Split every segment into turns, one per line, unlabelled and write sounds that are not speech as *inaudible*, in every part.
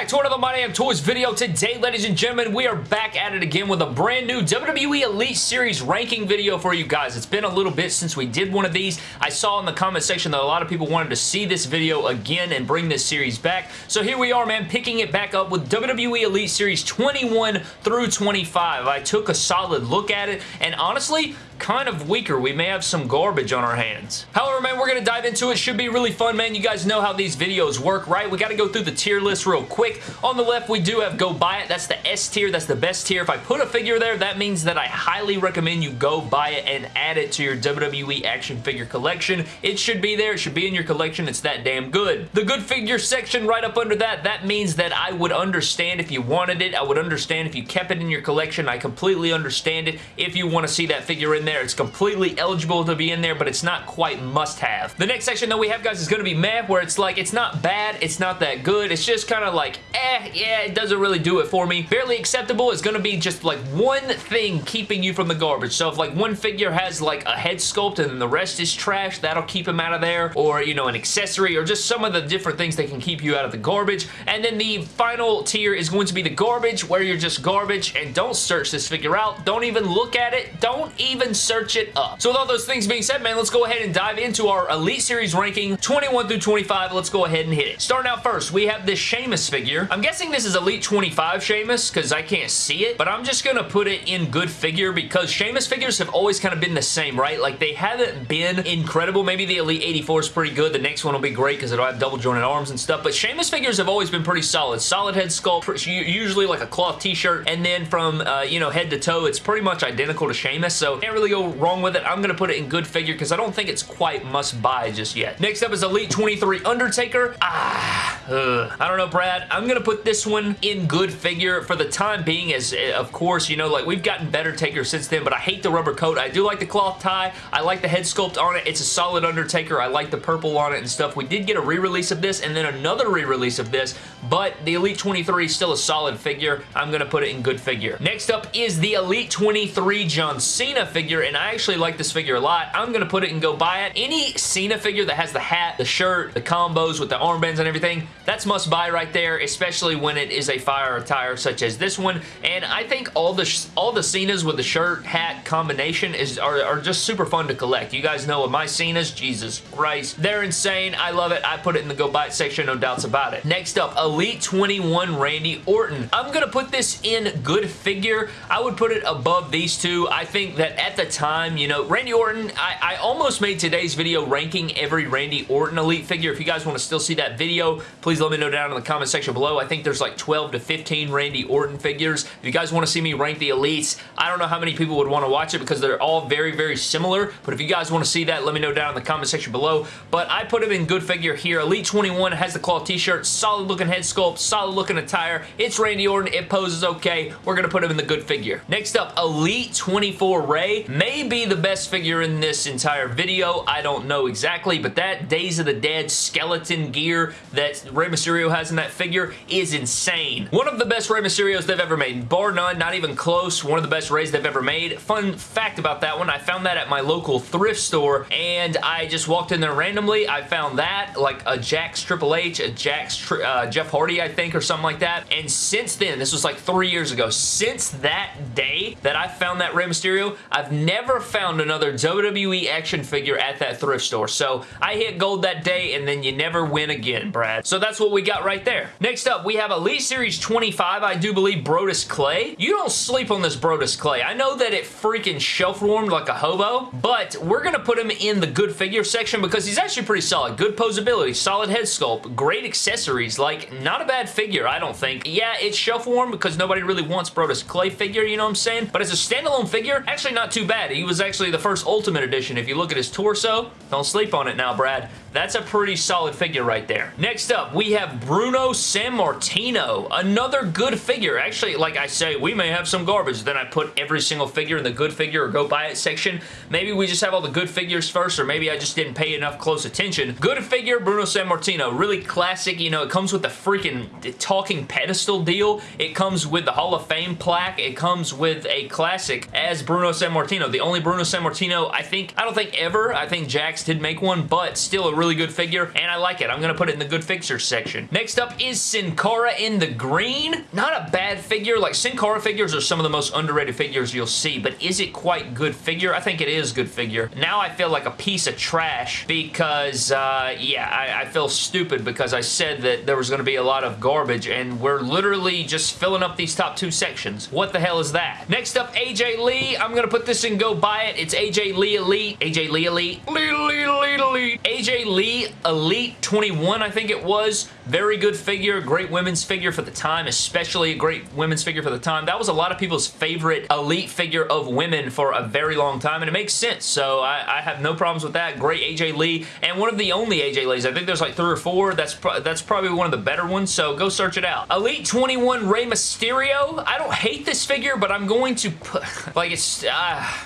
back to another My Damn Toys video. Today, ladies and gentlemen, we are back at it again with a brand new WWE Elite Series ranking video for you guys. It's been a little bit since we did one of these. I saw in the comment section that a lot of people wanted to see this video again and bring this series back. So here we are, man, picking it back up with WWE Elite Series 21 through 25. I took a solid look at it, and honestly, kind of weaker. We may have some garbage on our hands. However, man, we're going to dive into it. Should be really fun, man. You guys know how these videos work, right? We got to go through the tier list real quick. On the left, we do have Go Buy It. That's the S tier. That's the best tier. If I put a figure there, that means that I highly recommend you go buy it and add it to your WWE action figure collection. It should be there. It should be in your collection. It's that damn good. The good figure section right up under that, that means that I would understand if you wanted it. I would understand if you kept it in your collection. I completely understand it. If you want to see that figure in there, it's completely eligible to be in there, but it's not quite must-have. The next section that we have, guys, is going to be meh, where it's like, it's not bad, it's not that good, it's just kind of like, eh, yeah, it doesn't really do it for me. Barely acceptable is going to be just like one thing keeping you from the garbage. So if like one figure has like a head sculpt and the rest is trash, that'll keep him out of there, or, you know, an accessory, or just some of the different things that can keep you out of the garbage. And then the final tier is going to be the garbage, where you're just garbage, and don't search this figure out. Don't even look at it. Don't even search it up. So with all those things being said, man, let's go ahead and dive into our Elite Series ranking 21 through 25. Let's go ahead and hit it. Starting out first, we have this Sheamus figure. I'm guessing this is Elite 25 Sheamus because I can't see it, but I'm just going to put it in good figure because Sheamus figures have always kind of been the same, right? Like, they haven't been incredible. Maybe the Elite 84 is pretty good. The next one will be great because it'll have double jointed arms and stuff, but Sheamus figures have always been pretty solid. Solid head sculpt, usually like a cloth t-shirt, and then from, uh, you know, head to toe, it's pretty much identical to Sheamus, so can't really go wrong with it. I'm going to put it in good figure because I don't think it's quite must buy just yet. Next up is Elite 23 Undertaker. Ah, ugh. I don't know, Brad. I'm going to put this one in good figure for the time being as, eh, of course, you know, like we've gotten better Taker since then, but I hate the rubber coat. I do like the cloth tie. I like the head sculpt on it. It's a solid Undertaker. I like the purple on it and stuff. We did get a re-release of this and then another re-release of this, but the Elite 23 is still a solid figure. I'm going to put it in good figure. Next up is the Elite 23 John Cena figure, and I actually like this figure a lot. I'm going to put it and go buy it. Any Cena figure that has the hat, the shirt, the combos with the armbands and everything, that's must buy right there, especially when it is a fire attire such as this one. And I think all the all the Cenas with the shirt, hat combination is are, are just super fun to collect. You guys know what my Cenas, Jesus Christ, they're insane. I love it. I put it in the go buy it section, no doubts about it. Next up, Elite 21 Randy Orton. I'm going to put this in good figure. I would put it above these two. I think that at the time, you know, Randy Orton, I, I almost made today's video ranking every Randy Orton Elite figure. If you guys want to still see that video, please let me know down in the comment section below. I think there's like 12 to 15 Randy Orton figures. If you guys want to see me rank the Elites, I don't know how many people would want to watch it because they're all very, very similar. But if you guys want to see that, let me know down in the comment section below. But I put him in good figure here. Elite 21 has the cloth t-shirt, solid looking head sculpt, solid looking attire. It's Randy Orton. It poses okay. We're going to put him in the good figure. Next up, Elite 24 Rey may be the best figure in this entire video. I don't know exactly, but that Days of the Dead skeleton gear that Rey Mysterio has in that figure is insane. One of the best Rey Mysterios they've ever made. Bar none, not even close. One of the best Reys they've ever made. Fun fact about that one, I found that at my local thrift store, and I just walked in there randomly. I found that, like a Jakks Triple H, a Jakks uh, Jeff Hardy, I think, or something like that. And since then, this was like three years ago, since that day that I found that Rey Mysterio, I've never found another WWE action figure at that thrift store. So I hit gold that day, and then you never win again, Brad. So that's what we got right there. Next up, we have Elite Series 25, I do believe Brodus Clay. You don't sleep on this Brodus Clay. I know that it freaking shelf warmed like a hobo, but we're going to put him in the good figure section because he's actually pretty solid. Good posability, solid head sculpt, great accessories. Like, not a bad figure, I don't think. Yeah, it's shelf warm because nobody really wants Brodus Clay figure, you know what I'm saying? But as a standalone figure, actually not too bad. He was actually the first Ultimate Edition. If you look at his torso, don't sleep on it now, Brad. That's a pretty solid figure right there. Next up, we have Bruno Sammartino. Another good figure. Actually, like I say, we may have some garbage. Then I put every single figure in the good figure or go buy it section. Maybe we just have all the good figures first, or maybe I just didn't pay enough close attention. Good figure, Bruno Sammartino. Really classic. You know, it comes with the freaking talking pedestal deal. It comes with the Hall of Fame plaque. It comes with a classic as Bruno Sammartino. Sammartino. The only Bruno Sammartino, I think, I don't think ever. I think Jakks did make one, but still a really good figure, and I like it. I'm going to put it in the good fixtures section. Next up is Sin Cara in the green. Not a bad figure. Like, Sin Cara figures are some of the most underrated figures you'll see, but is it quite good figure? I think it is good figure. Now I feel like a piece of trash because, uh, yeah, I, I feel stupid because I said that there was going to be a lot of garbage, and we're literally just filling up these top two sections. What the hell is that? Next up, AJ Lee. I'm going to put this in Go Buy It. It's AJ Lee Elite. AJ Lee Elite. Lee, Lee, Lee, Elite. AJ Lee Elite 21, I think it was. Very good figure. Great women's figure for the time, especially a great women's figure for the time. That was a lot of people's favorite Elite figure of women for a very long time, and it makes sense, so I, I have no problems with that. Great AJ Lee, and one of the only AJ Lees. I think there's like three or four. That's, pro that's probably one of the better ones, so go search it out. Elite 21 Rey Mysterio. I don't hate this figure, but I'm going to put, *laughs* like it's, uh,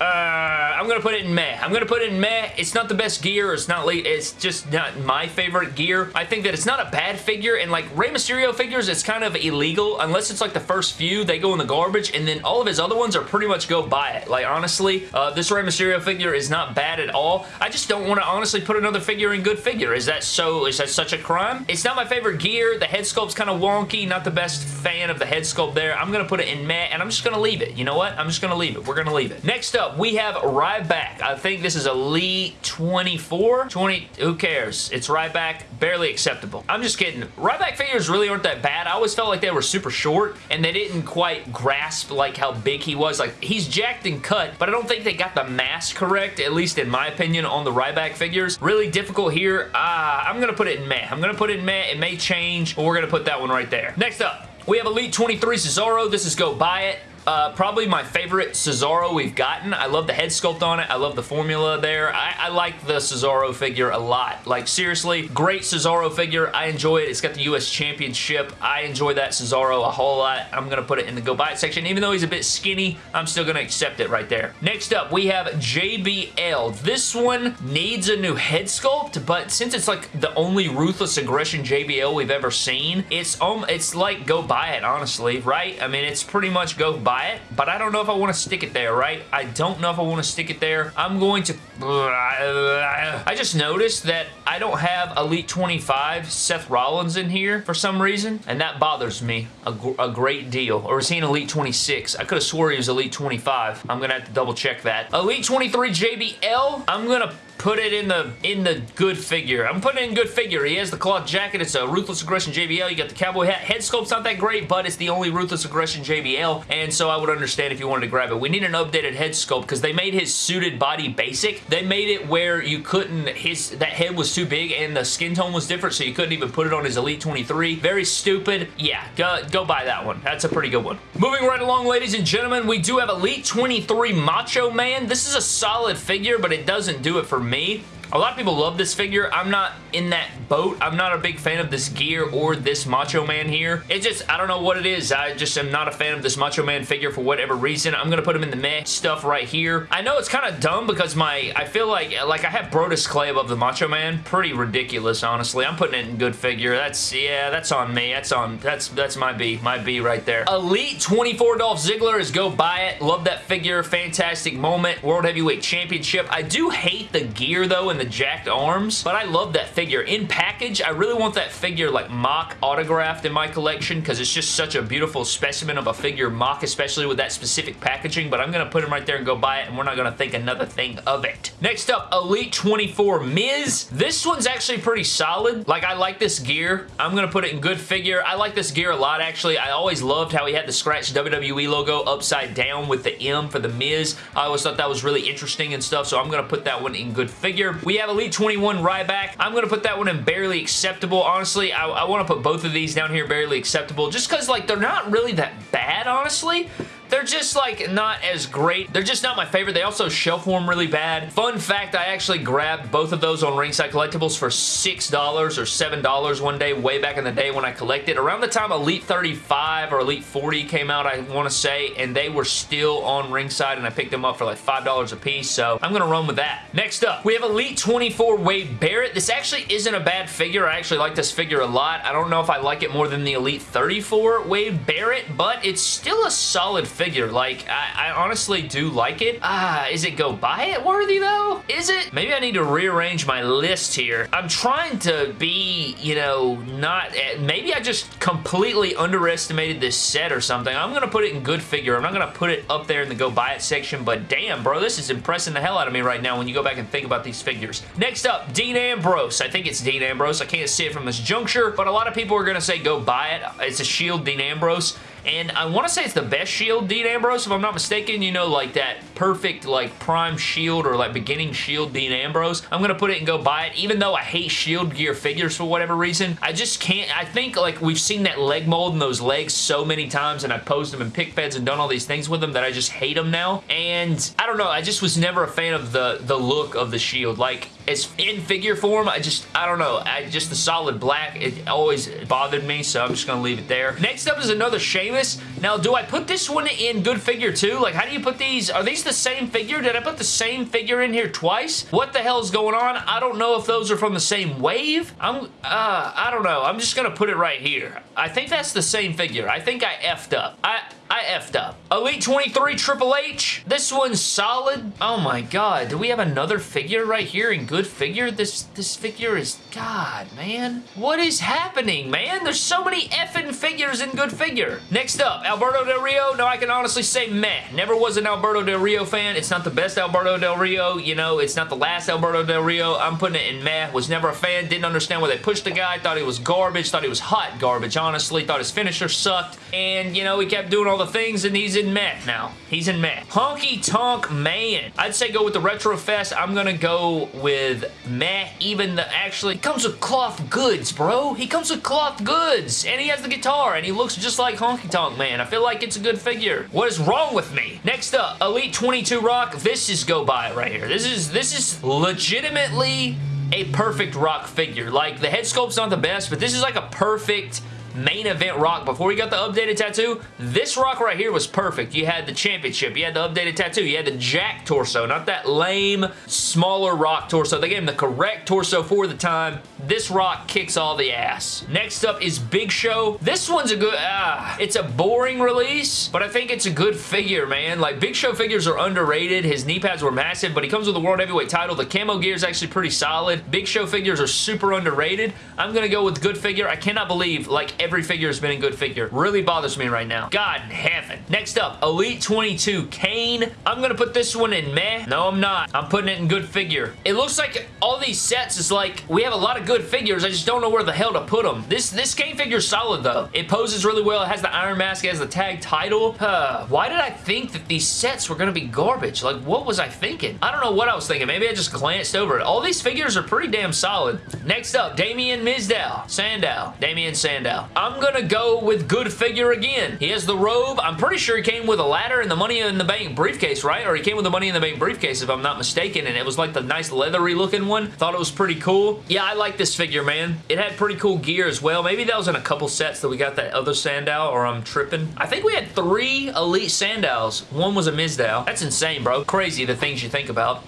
uh, I'm going to put it in meh. I'm going to put it in meh. It's not the best gear. It's not, late, it's just not my favorite gear. I think that it's not a bad figure, and like Rey Mysterio figures, it's kind of illegal unless it's like the first few, they go in the garbage, and then all of his other ones are pretty much go buy it. Like, honestly, uh, this Rey Mysterio figure is not bad at all. I just don't want to honestly put another figure in good figure. Is that so, is that such a crime? It's not my favorite gear. The head sculpt's kind of wonky. Not the best fan of the head sculpt there. I'm going to put it in meh, and I'm just going to leave it. You know what? I'm just going to leave it. We're going to leave it. Next up, we have Ryback. I think this is Elite 24? 20, who cares? It's Ryback. Barely acceptable. I'm just kidding. Ryback figures really aren't that bad. I always felt like they were super short, and they didn't quite grasp like how big he was. Like, he's jacked and cut, but I don't think they got the mass correct, at least in my opinion, on the Ryback figures. Really difficult here. Uh, I'm going to put it in meh. I'm going to put it in meh. It may change, but we're going to put that one right there. Next up, we have Elite 23 Cesaro. This is Go Buy It. Uh, probably my favorite Cesaro we've gotten. I love the head sculpt on it. I love the formula there. I, I, like the Cesaro figure a lot. Like, seriously, great Cesaro figure. I enjoy it. It's got the U.S. Championship. I enjoy that Cesaro a whole lot. I'm going to put it in the go buy it section. Even though he's a bit skinny, I'm still going to accept it right there. Next up, we have JBL. This one needs a new head sculpt, but since it's like the only Ruthless Aggression JBL we've ever seen, it's, um, it's like go buy it, honestly, right? I mean, it's pretty much go buy buy it, but I don't know if I want to stick it there, right? I don't know if I want to stick it there. I'm going to... I just noticed that I don't have Elite 25 Seth Rollins in here for some reason, and that bothers me a, a great deal. Or is he an Elite 26? I could have swore he was Elite 25. I'm going to have to double check that. Elite 23 JBL, I'm going to put it in the in the good figure. I'm putting it in good figure. He has the cloth jacket. It's a Ruthless Aggression JBL. You got the cowboy hat. Head sculpt's not that great, but it's the only Ruthless Aggression JBL, and so I would understand if you wanted to grab it. We need an updated head sculpt because they made his suited body basic. They made it where you couldn't, his that head was too big and the skin tone was different, so you couldn't even put it on his Elite 23. Very stupid. Yeah, go, go buy that one. That's a pretty good one. Moving right along, ladies and gentlemen, we do have Elite 23 Macho Man. This is a solid figure, but it doesn't do it for me. também. A lot of people love this figure. I'm not in that boat. I'm not a big fan of this gear or this Macho Man here. It's just, I don't know what it is. I just am not a fan of this Macho Man figure for whatever reason. I'm going to put him in the meh stuff right here. I know it's kind of dumb because my, I feel like, like I have Brodus Clay above the Macho Man. Pretty ridiculous, honestly. I'm putting it in good figure. That's, yeah, that's on me. That's on, that's, that's my B. My B right there. Elite 24 Dolph Ziggler is go buy it. Love that figure. Fantastic moment. World Heavyweight Championship. I do hate the gear though and the jacked arms, but I love that figure. In package, I really want that figure like mock autographed in my collection because it's just such a beautiful specimen of a figure mock, especially with that specific packaging, but I'm going to put him right there and go buy it, and we're not going to think another thing of it. Next up, Elite 24 Miz. This one's actually pretty solid. Like, I like this gear. I'm going to put it in good figure. I like this gear a lot, actually. I always loved how he had the scratch WWE logo upside down with the M for the Miz. I always thought that was really interesting and stuff, so I'm going to put that one in good figure. We have Elite 21 Ryback. I'm going to put that one in barely acceptable. Honestly, I, I want to put both of these down here barely acceptable just because, like, they're not really that bad, honestly. They're just like not as great. They're just not my favorite. They also shelf warm really bad. Fun fact, I actually grabbed both of those on Ringside Collectibles for $6 or $7 one day way back in the day when I collected. Around the time Elite 35 or Elite 40 came out, I want to say, and they were still on Ringside and I picked them up for like $5 a piece, so I'm going to run with that. Next up, we have Elite 24 Wade Barrett. This actually isn't a bad figure. I actually like this figure a lot. I don't know if I like it more than the Elite 34 Wade Barrett, but it's still a solid figure. Like, I, I honestly do like it. Ah, is it go buy it worthy though? Is it? Maybe I need to rearrange my list here. I'm trying to be, you know, not... Eh, maybe I just completely underestimated this set or something. I'm going to put it in good figure. I'm not going to put it up there in the go buy it section, but damn, bro, this is impressing the hell out of me right now when you go back and think about these figures. Next up, Dean Ambrose. I think it's Dean Ambrose. I can't see it from this juncture, but a lot of people are going to say go buy it. It's a Shield Dean Ambrose. And I want to say it's the best shield Dean Ambrose, if I'm not mistaken. You know, like that perfect, like, prime shield or, like, beginning shield Dean Ambrose. I'm going to put it and go buy it, even though I hate shield gear figures for whatever reason. I just can't. I think, like, we've seen that leg mold and those legs so many times, and I've posed them in pick feds and done all these things with them that I just hate them now. And I don't know. I just was never a fan of the, the look of the shield. Like, as in figure form, I just, I don't know. I just the solid black, it always bothered me, so I'm just going to leave it there. Next up is another Sheamus. Now, do I put this one in good figure too? Like, how do you put these? Are these the same figure? Did I put the same figure in here twice? What the hell is going on? I don't know if those are from the same wave. I'm, uh, I don't know. I'm just going to put it right here. I think that's the same figure. I think I effed up. I, I effed up. Elite 23 Triple H. This one's solid. Oh my god. Do we have another figure right here in good figure? This this figure is... God, man. What is happening, man? There's so many effing figures in good figure. Next up, Alberto Del Rio. Now, I can honestly say meh. Never was an Alberto Del Rio fan. It's not the best Alberto Del Rio. You know, it's not the last Alberto Del Rio. I'm putting it in meh. Was never a fan. Didn't understand why they pushed the guy. Thought he was garbage. Thought he was hot garbage, honestly. Thought his finisher sucked. And, you know, he kept doing all the things and he's in meh now. He's in meh. Honky Tonk Man. I'd say go with the Retro Fest. I'm going to go with meh. Even the actually comes with cloth goods, bro. He comes with cloth goods. And he has the guitar and he looks just like Honky Tonk Man. I feel like it's a good figure. What is wrong with me? Next up, Elite 22 Rock. This is go buy it right here. This is this is legitimately a perfect rock figure. Like, the head sculpt's not the best, but this is like a perfect main event Rock. Before he got the updated tattoo, this Rock right here was perfect. You had the championship. You had the updated tattoo. You had the Jack torso, not that lame, smaller Rock torso. They gave him the correct torso for the time. This Rock kicks all the ass. Next up is Big Show. This one's a good, ah, it's a boring release, but I think it's a good figure, man. Like, Big Show figures are underrated. His knee pads were massive, but he comes with a World Heavyweight title. The camo gear is actually pretty solid. Big Show figures are super underrated. I'm going to go with good figure. I cannot believe, like, every figure has been in good figure. Really bothers me right now. God in heaven. Next up, Elite 22 Kane. I'm going to put this one in meh. No, I'm not. I'm putting it in good figure. It looks like all these sets is like, we have a lot of good figures. I just don't know where the hell to put them. This, this Kane figure is solid though. It poses really well. It has the Iron Mask. It has the tag title. Uh, why did I think that these sets were going to be garbage? Like, what was I thinking? I don't know what I was thinking. Maybe I just glanced over it. All these figures are pretty damn solid. Next up, Damien Mizdow. Sandow. Damien Sandow. I'm to go with good figure again. He has the robe. I'm pretty sure he came with a ladder and the Money in the Bank briefcase, right? Or he came with the Money in the Bank briefcase, if I'm not mistaken, and it was like the nice leathery looking one. Thought it was pretty cool. Yeah, I like this figure, man. It had pretty cool gear as well. Maybe that was in a couple sets that we got that other Sandow, or I'm tripping. I think we had three Elite Sandows. One was a Mizdow. That's insane, bro. Crazy the things you think about.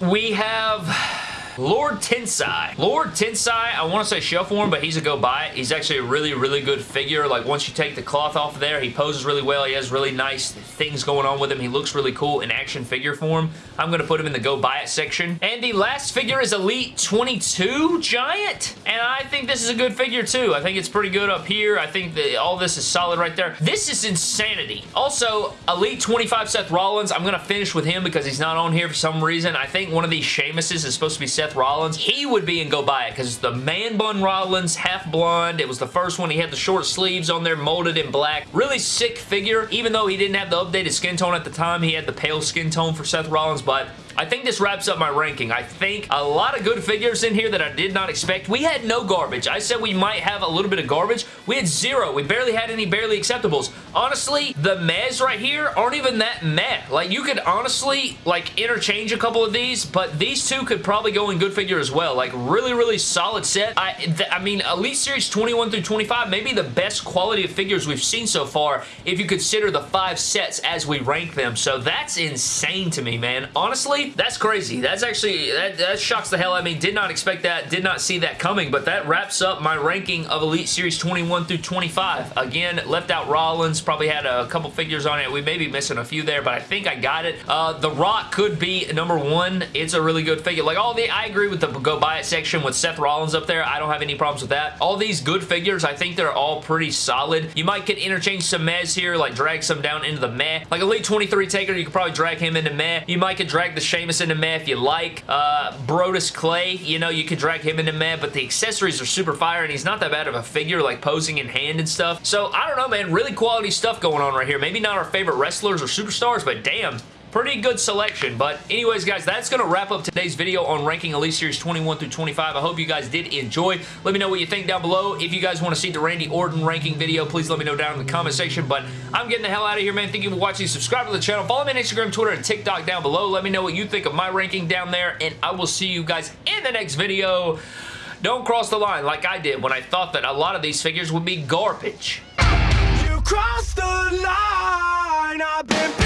We have Lord Tensai. Lord Tensai, I want to say shelf warm, but he's a go buy it. He's actually a really, really good figure. Like, once you take the cloth off of there, he poses really well. He has really nice things going on with him. He looks really cool in action figure form. I'm going to put him in the go buy it section. And the last figure is Elite 22 Giant. And I think this is a good figure, too. I think it's pretty good up here. I think that all this is solid right there. This is insanity. Also, Elite 25 Seth Rollins. I'm going to finish with him because he's not on here for some reason. I think one of these Sheamuses is supposed to be Seth Seth Rollins, he would be in go buy it because the man bun Rollins, half blonde. It was the first one. He had the short sleeves on there, molded in black. Really sick figure. Even though he didn't have the updated skin tone at the time, he had the pale skin tone for Seth Rollins, but I think this wraps up my ranking. I think a lot of good figures in here that I did not expect. We had no garbage. I said we might have a little bit of garbage. We had zero. We barely had any barely acceptables. Honestly, the mez right here aren't even that meh. Like, you could honestly, like, interchange a couple of these, but these two could probably go in good figure as well. Like, really, really solid set. I, I mean, Elite Series 21 through 25, maybe the best quality of figures we've seen so far if you consider the five sets as we rank them. So that's insane to me, man. Honestly, that's crazy. That's actually, that, that shocks the hell out of me. Did not expect that. Did not see that coming, but that wraps up my ranking of Elite Series 21 through 25. Again, left out Rollins. Probably had a couple figures on it. We may be missing a few there, but I think I got it. Uh, the Rock could be number one. It's a really good figure. Like all the, I agree with the go buy it section with Seth Rollins up there. I don't have any problems with that. All these good figures, I think they're all pretty solid. You might get interchange some mez here, like drag some down into the meh. Like Elite 23 Taker, you could probably drag him into meh. You might could drag the Sheamus into meh if you like. Uh, Brodus Clay, you know, you could drag him into meh, but the accessories are super fire, and he's not that bad of a figure, like posing in hand and stuff. So, I don't know, man. Really quality stuff going on right here. Maybe not our favorite wrestlers or superstars, but damn, pretty good selection. But anyways, guys, that's going to wrap up today's video on ranking Elite Series 21 through 25. I hope you guys did enjoy. Let me know what you think down below. If you guys want to see the Randy Orton ranking video, please let me know down in the comment section. But I'm getting the hell out of here, man. Thank you for watching. Subscribe to the channel. Follow me on Instagram, Twitter, and TikTok down below. Let me know what you think of my ranking down there, and I will see you guys in the next video. Don't cross the line like I did when I thought that a lot of these figures would be garbage. You crossed the line. I've been